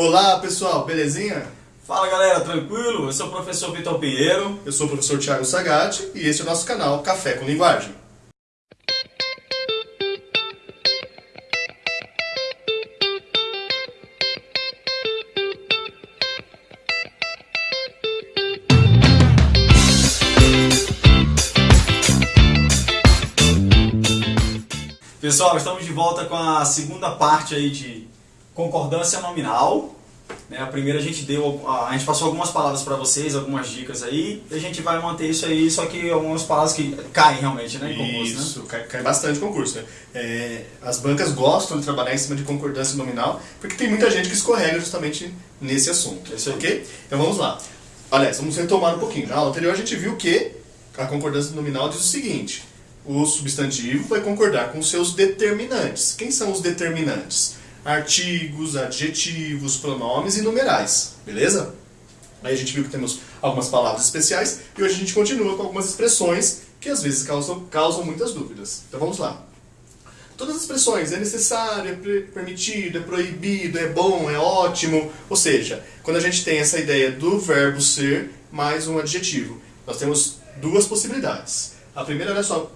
Olá pessoal, belezinha? Fala galera, tranquilo? Eu sou o professor Vitor Pinheiro. Eu sou o professor Thiago Sagatti e esse é o nosso canal Café com Linguagem. Pessoal, estamos de volta com a segunda parte aí de concordância nominal. Né? A primeira a gente deu, a gente passou algumas palavras para vocês, algumas dicas aí, e a gente vai manter isso aí, só que algumas palavras que caem realmente, né, em concurso, né? Isso, cai, cai bastante concurso. Né? É, as bancas gostam de trabalhar em cima de concordância nominal, porque tem muita gente que escorrega justamente nesse assunto, Isso aí. ok? Então vamos lá. Aliás, vamos retomar um pouquinho. Na aula anterior a gente viu que a concordância nominal diz o seguinte, o substantivo vai concordar com seus determinantes. Quem são os determinantes? Artigos, adjetivos, pronomes e numerais, beleza? Aí a gente viu que temos algumas palavras especiais e hoje a gente continua com algumas expressões que às vezes causam, causam muitas dúvidas. Então vamos lá. Todas as expressões, é necessário, é permitido, é proibido, é bom, é ótimo. Ou seja, quando a gente tem essa ideia do verbo ser mais um adjetivo, nós temos duas possibilidades. A primeira, olha só,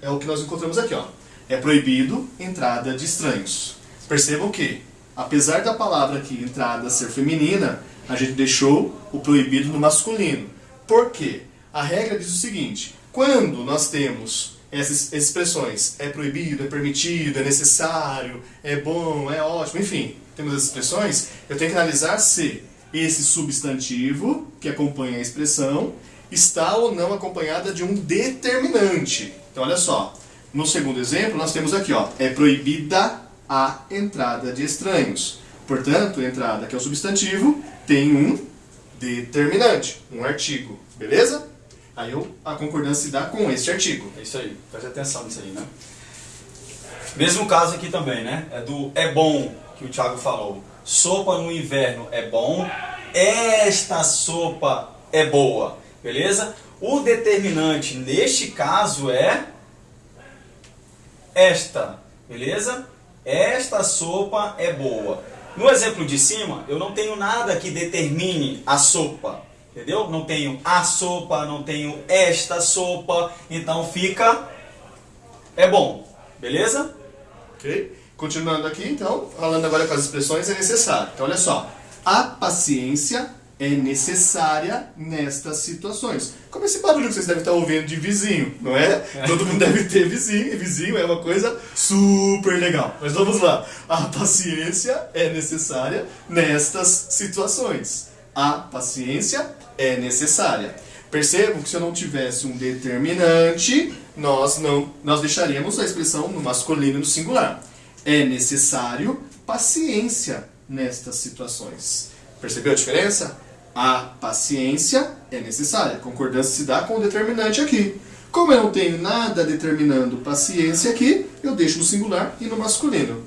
é o que nós encontramos aqui, ó. É proibido entrada de estranhos. Percebam que, apesar da palavra aqui, entrada, ser feminina, a gente deixou o proibido no masculino. Por quê? A regra diz o seguinte, quando nós temos essas expressões, é proibido, é permitido, é necessário, é bom, é ótimo, enfim, temos as expressões, eu tenho que analisar se esse substantivo que acompanha a expressão está ou não acompanhada de um determinante. Então, olha só, no segundo exemplo, nós temos aqui, ó, é proibida a entrada de estranhos. Portanto, a entrada, que é o substantivo, tem um determinante, um artigo, beleza? Aí eu, a concordância se dá com este artigo. É isso aí, preste atenção nisso aí, né? Mesmo caso aqui também, né? É do é bom que o Thiago falou. Sopa no inverno é bom, esta sopa é boa, beleza? O determinante neste caso é esta, beleza? Esta sopa é boa. No exemplo de cima, eu não tenho nada que determine a sopa, entendeu? Não tenho a sopa, não tenho esta sopa, então fica é bom, beleza? Ok? Continuando aqui, então, falando agora com as expressões, é necessário. Então, olha só. A paciência é necessária nestas situações. Como esse barulho que vocês devem estar ouvindo de vizinho, não é? Todo mundo deve ter vizinho, e vizinho é uma coisa super legal. Mas vamos lá. A paciência é necessária nestas situações. A paciência é necessária. Percebam que se eu não tivesse um determinante, nós não nós deixaríamos a expressão no masculino e no singular. É necessário paciência nestas situações. Percebeu a diferença? A paciência é necessária. Concordância se dá com o determinante aqui. Como eu não tenho nada determinando paciência aqui, eu deixo no singular e no masculino.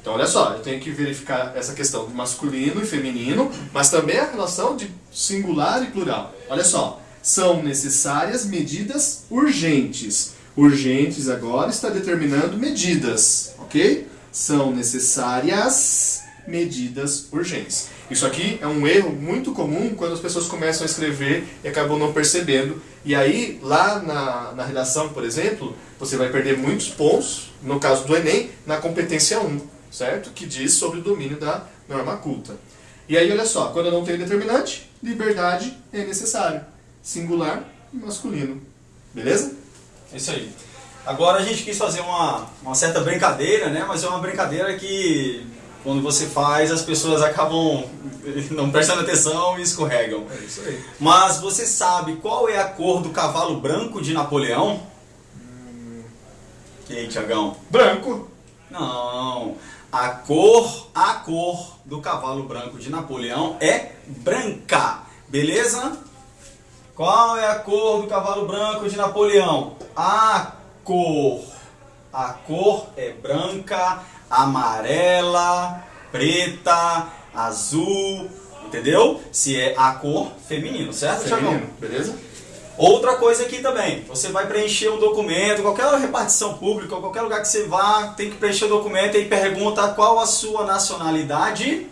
Então, olha só, eu tenho que verificar essa questão de masculino e feminino, mas também a relação de singular e plural. Olha só, são necessárias medidas urgentes. Urgentes agora está determinando medidas, ok? São necessárias medidas urgentes. Isso aqui é um erro muito comum quando as pessoas começam a escrever e acabam não percebendo. E aí, lá na, na redação, por exemplo, você vai perder muitos pontos, no caso do Enem, na competência 1, certo? Que diz sobre o domínio da norma culta. E aí, olha só, quando eu não tenho determinante, liberdade é necessário. Singular e masculino. Beleza? É isso aí. Agora a gente quis fazer uma, uma certa brincadeira, né? Mas é uma brincadeira que quando você faz as pessoas acabam não prestando atenção e escorregam. É isso aí. Mas você sabe qual é a cor do cavalo branco de Napoleão? E aí, Tiagão? Branco. Não. A cor, a cor do cavalo branco de Napoleão é branca. Beleza? Qual é a cor do cavalo branco de Napoleão? A cor. A cor é branca, amarela, preta, azul, entendeu? Se é a cor feminino, certo? Feminino, beleza? Outra coisa aqui também, você vai preencher um documento, qualquer repartição pública, qualquer lugar que você vá, tem que preencher o documento e pergunta qual a sua nacionalidade.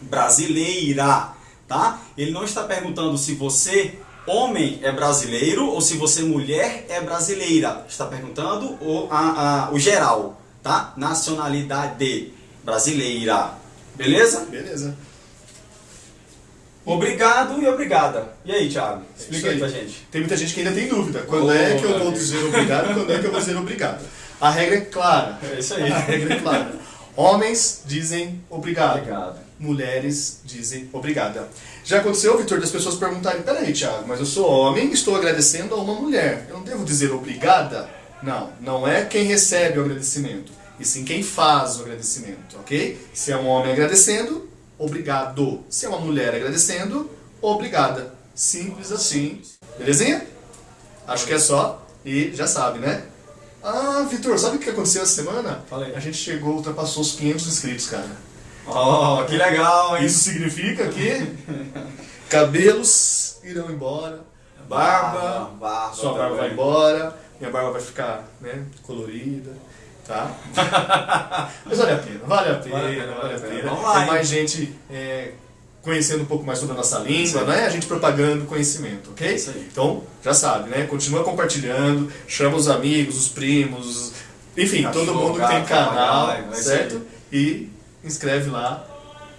brasileira, tá? Ele não está perguntando se você homem é brasileiro ou se você mulher é brasileira. Está perguntando o, a, a, o geral, tá? Nacionalidade brasileira. Beleza? Beleza. Obrigado e obrigada. E aí, Thiago? É Explica isso aí pra gente. Tem muita gente que ainda tem dúvida. Quando Oh, é que eu vou dizer obrigado e quando é que eu vou dizer obrigado? A regra é clara. É isso aí. A regra é clara. Homens dizem obrigado. Obrigado. Mulheres dizem obrigada. Já aconteceu, Vitor, das pessoas perguntarem: peraí, Thiago, mas eu sou homem e estou agradecendo a uma mulher. Eu não devo dizer obrigada? Não, não é quem recebe o agradecimento, e sim quem faz o agradecimento, ok? Se é um homem agradecendo, obrigado. Se é uma mulher agradecendo, obrigada. Simples assim. Belezinha? Acho que é só. E já sabe, né? Ah, Vitor, sabe o que aconteceu essa semana? Fala aí. A gente chegou, ultrapassou os 500 inscritos, cara. Oh, que legal, hein? Isso significa que cabelos irão embora, barba, barba sua barba vai embora, minha barba vai ficar né, colorida, tá? Mas vale a pena, vale a pena, Vale a pena, vale a pena. Vamos lá, Tem mais gente é, conhecendo um pouco mais sobre a nossa língua, né? A gente propagando conhecimento, ok? Isso aí. Então, já sabe, né? Continua compartilhando, chama os amigos, os primos, enfim, Cachorro, todo mundo que tem canal, papagaio, é certo? E inscreve lá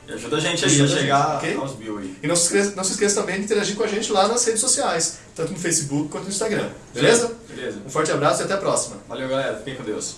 E ajuda a gente aí a chegar ok? aos mil aí. E não se, esqueça, não se esqueça também de interagir com a gente lá nas redes sociais, tanto no Facebook quanto no Instagram. Beleza? Beleza. Um forte abraço e até a próxima. Valeu, galera. Fiquem com Deus.